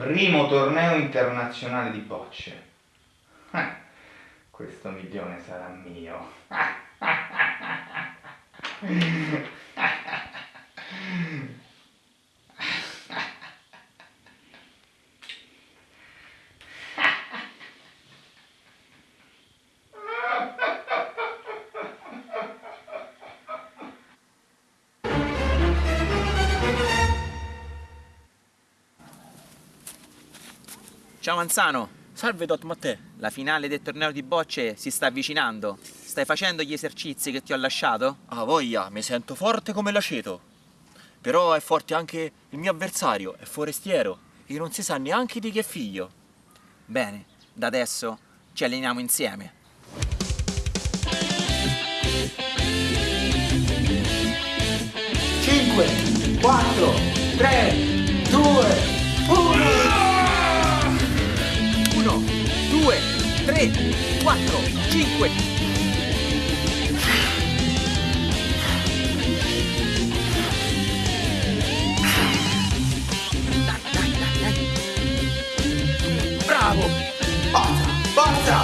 primo torneo internazionale di bocce. Eh, questo milione sarà mio. Ciao Manzano, Salve Dot Mattè. la finale del torneo di bocce si sta avvicinando. Stai facendo gli esercizi che ti ho lasciato? Ah, voglia, mi sento forte come l'aceto. Però è forte anche il mio avversario, è forestiero, e non si sa neanche di che figlio. Bene, da adesso ci alleniamo insieme. Cinque, quattro, tre, due, 5 bravo. Forza forza.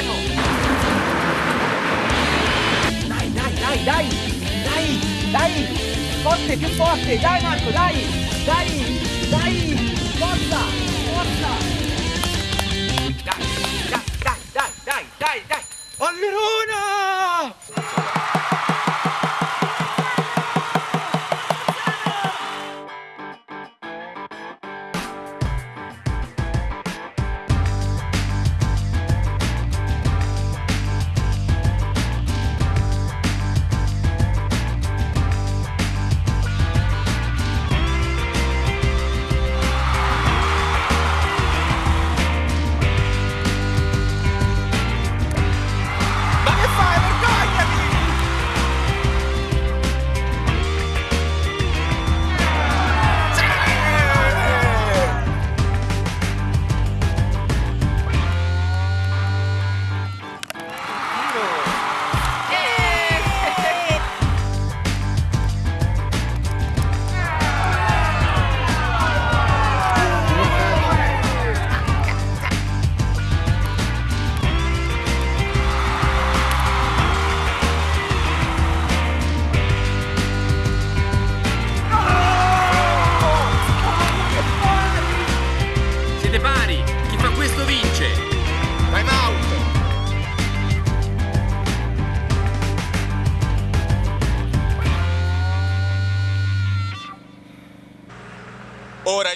ないぞないないないないないない。こってピュッポあって。ないマックないないない。こったこった。ダイダイダイダイダイダイダイアルロー。ナ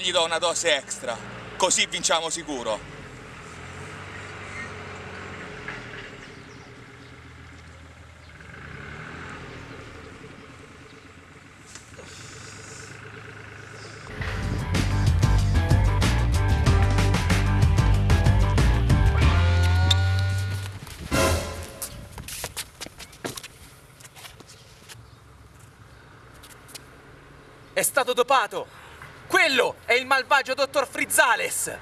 gli do una dose extra, così vinciamo sicuro. È stato dopato! Quello è il malvagio dottor Frizzales!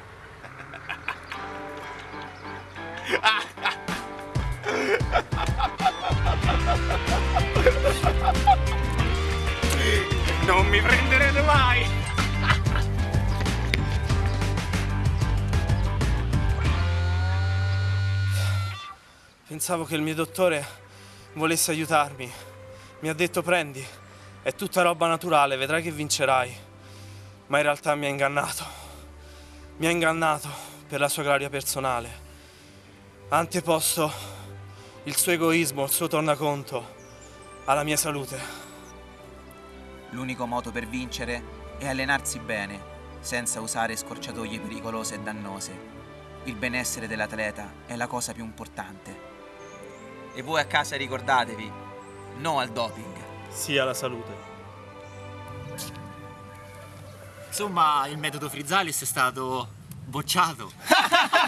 Non mi prenderete mai! Pensavo che il mio dottore volesse aiutarmi. Mi ha detto prendi, è tutta roba naturale, vedrai che vincerai. Ma in realtà mi ha ingannato. Mi ha ingannato per la sua gloria personale. Ha anteposto il suo egoismo, il suo tornaconto alla mia salute. L'unico modo per vincere è allenarsi bene, senza usare scorciatoie pericolose e dannose. Il benessere dell'atleta è la cosa più importante. E voi a casa ricordatevi, no al doping. Sia la salute. Insomma, il metodo Frizzalis è stato bocciato.